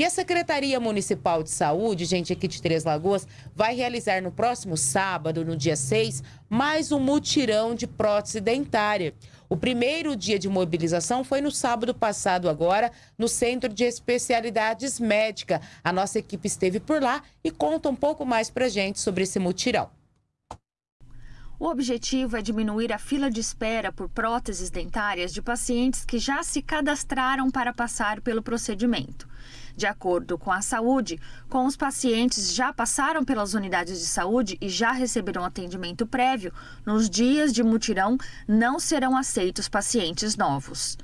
E a Secretaria Municipal de Saúde, gente, aqui de Três Lagoas, vai realizar no próximo sábado, no dia 6, mais um mutirão de prótese dentária. O primeiro dia de mobilização foi no sábado passado, agora, no Centro de Especialidades Médica. A nossa equipe esteve por lá e conta um pouco mais pra gente sobre esse mutirão. O objetivo é diminuir a fila de espera por próteses dentárias de pacientes que já se cadastraram para passar pelo procedimento. De acordo com a saúde, com os pacientes já passaram pelas unidades de saúde e já receberam atendimento prévio, nos dias de mutirão não serão aceitos pacientes novos.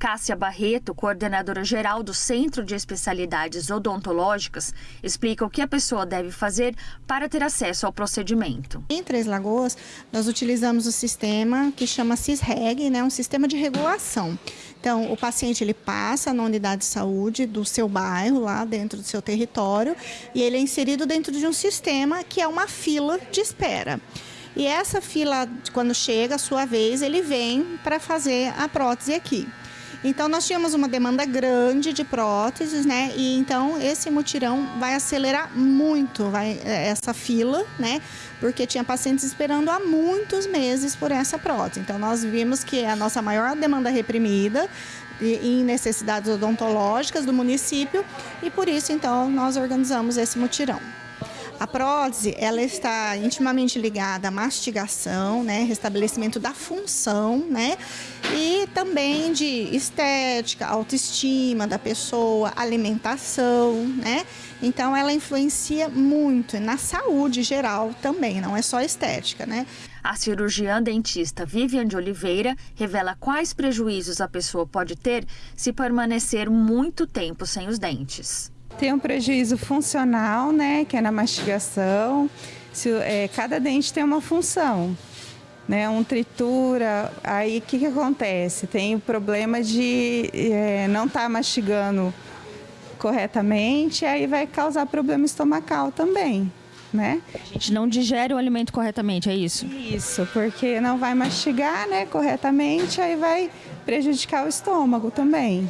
Cássia Barreto, coordenadora geral do Centro de Especialidades Odontológicas, explica o que a pessoa deve fazer para ter acesso ao procedimento. Em Três Lagoas, nós utilizamos o sistema que chama CISREG, né, um sistema de regulação. Então, o paciente ele passa na unidade de saúde do seu bairro, lá dentro do seu território, e ele é inserido dentro de um sistema que é uma fila de espera. E essa fila, quando chega a sua vez, ele vem para fazer a prótese aqui. Então nós tínhamos uma demanda grande de próteses, né? E então esse mutirão vai acelerar muito vai, é, essa fila, né? Porque tinha pacientes esperando há muitos meses por essa prótese. Então nós vimos que é a nossa maior demanda reprimida em necessidades odontológicas do município e por isso então nós organizamos esse mutirão. A prótese, ela está intimamente ligada à mastigação, né, restabelecimento da função, né, e também de estética, autoestima da pessoa, alimentação, né? Então ela influencia muito na saúde geral também, não é só estética, né? A cirurgiã dentista Vivian de Oliveira revela quais prejuízos a pessoa pode ter se permanecer muito tempo sem os dentes. Tem um prejuízo funcional, né, que é na mastigação. Se, é, cada dente tem uma função, né, um tritura. Aí o que, que acontece? Tem o problema de é, não estar tá mastigando corretamente, aí vai causar problema estomacal também. Né? A gente não digere o alimento corretamente, é isso? Isso, porque não vai mastigar né, corretamente, aí vai prejudicar o estômago também.